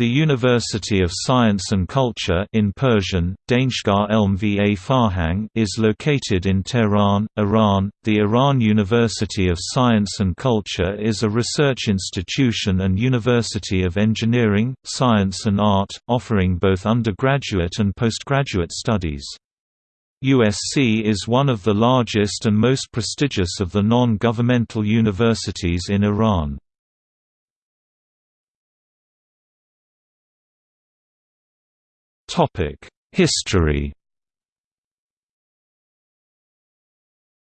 The University of Science and Culture in Persian, Daneshgah Elm Va Farhang is located in Tehran, Iran. The Iran University of Science and Culture is a research institution and university of engineering, science and art, offering both undergraduate and postgraduate studies. USC is one of the largest and most prestigious of the non-governmental universities in Iran. History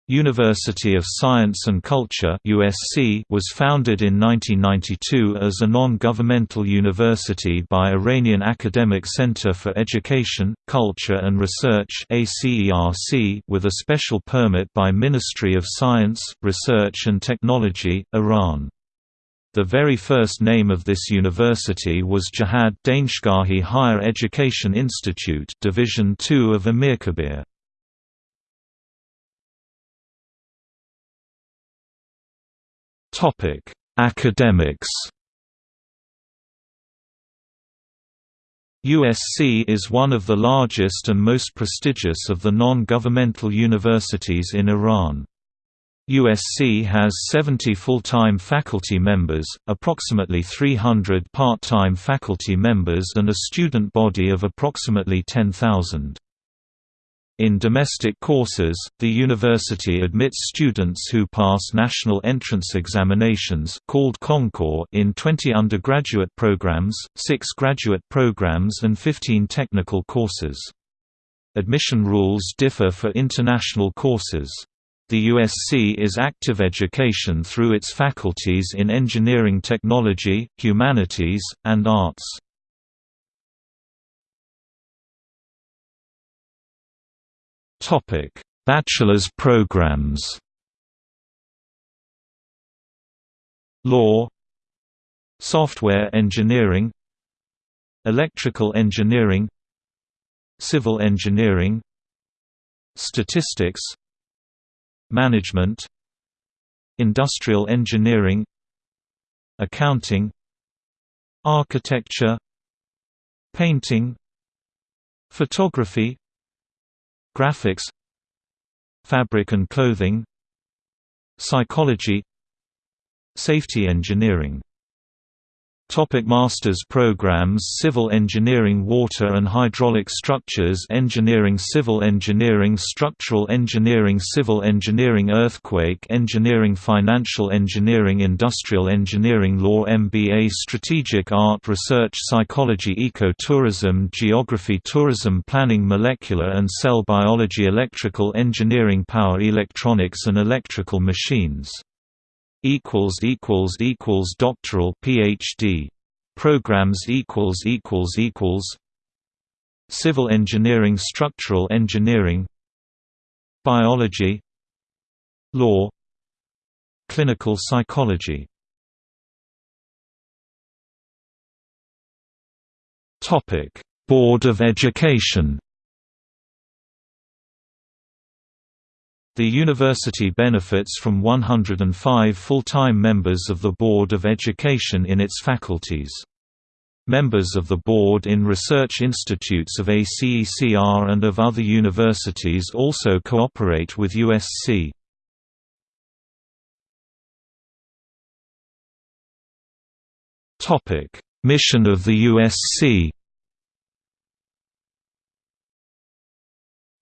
University of Science and Culture USC was founded in 1992 as a non-governmental university by Iranian Academic Center for Education, Culture and Research with a special permit by Ministry of Science, Research and Technology, Iran. The very first name of this university was Jihad Daneshgahi Higher Education Institute Division II of Amirkabir. Topic: Academics. USC is one of the largest and most prestigious of the non-governmental universities in Iran. USC has 70 full-time faculty members, approximately 300 part-time faculty members and a student body of approximately 10,000. In domestic courses, the university admits students who pass national entrance examinations called Concours in 20 undergraduate programs, 6 graduate programs and 15 technical courses. Admission rules differ for international courses. The USC is active education through its faculties in engineering technology, humanities, and arts. Topic: Bachelor's programs Law Software engineering Electrical engineering Civil engineering Statistics Management Industrial engineering Accounting Architecture Painting Photography Graphics Fabric and clothing Psychology Safety engineering Topic Master's programs Civil Engineering Water and Hydraulic Structures Engineering Civil Engineering Structural Engineering Civil Engineering Earthquake Engineering Financial Engineering Industrial Engineering Law MBA Strategic Art Research Psychology Eco-Tourism Geography Tourism Planning Molecular and Cell Biology Electrical Engineering Power Electronics and Electrical Machines equals equals equals doctoral PhD programs equals equals equals civil engineering structural engineering biology law clinical psychology. Topic board of education The university benefits from 105 full-time members of the Board of Education in its faculties. Members of the board in research institutes of ACECR and of other universities also cooperate with USC. Mission of the USC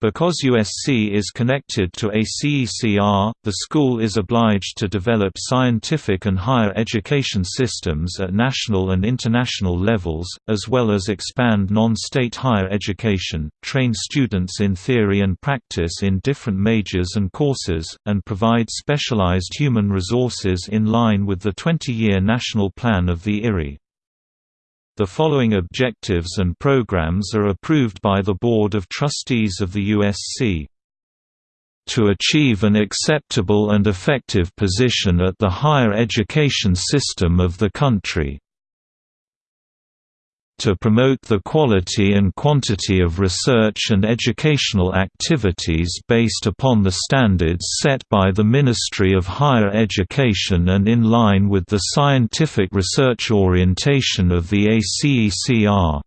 Because USC is connected to ACECR, the school is obliged to develop scientific and higher education systems at national and international levels, as well as expand non-state higher education, train students in theory and practice in different majors and courses, and provide specialized human resources in line with the 20-year national plan of the IRI. The following objectives and programs are approved by the Board of Trustees of the USC. To achieve an acceptable and effective position at the higher education system of the country to promote the quality and quantity of research and educational activities based upon the standards set by the Ministry of Higher Education and in line with the scientific research orientation of the ACECR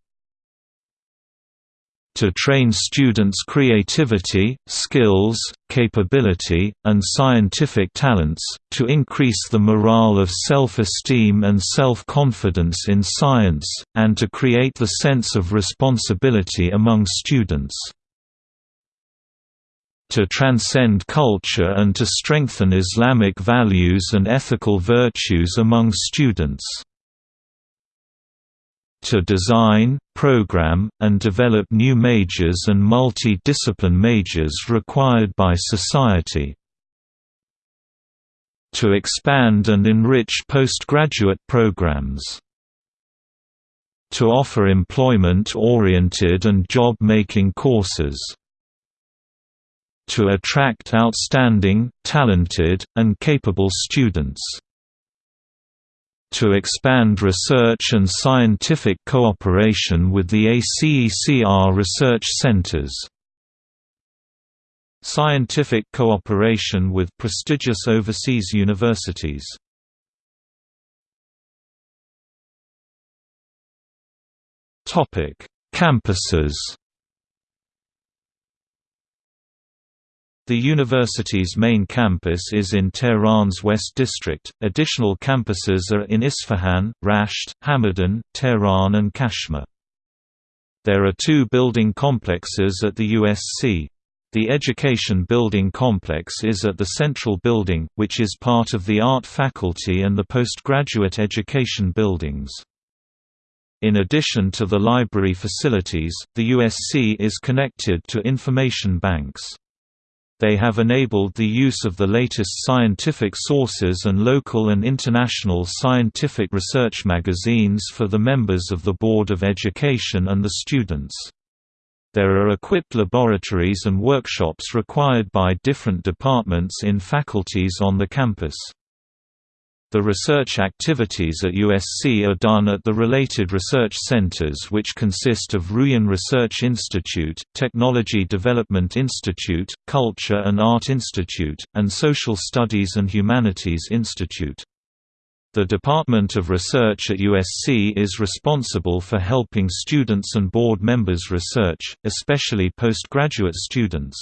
to train students' creativity, skills, capability, and scientific talents, to increase the morale of self-esteem and self-confidence in science, and to create the sense of responsibility among students. To transcend culture and to strengthen Islamic values and ethical virtues among students to design, program, and develop new majors and multi-discipline majors required by society. To expand and enrich postgraduate programs. To offer employment-oriented and job-making courses. To attract outstanding, talented, and capable students to expand research and scientific cooperation with the ACECR research centers. Scientific cooperation with prestigious overseas universities Campuses The university's main campus is in Tehran's West District. Additional campuses are in Isfahan, Rasht, Hamadan, Tehran, and Kashmar. There are two building complexes at the USC. The Education Building Complex is at the Central Building, which is part of the Art Faculty and the Postgraduate Education Buildings. In addition to the library facilities, the USC is connected to information banks. They have enabled the use of the latest scientific sources and local and international scientific research magazines for the members of the Board of Education and the students. There are equipped laboratories and workshops required by different departments in faculties on the campus. The research activities at USC are done at the related research centers which consist of Ruyan Research Institute, Technology Development Institute, Culture and Art Institute, and Social Studies and Humanities Institute. The Department of Research at USC is responsible for helping students and board members research, especially postgraduate students.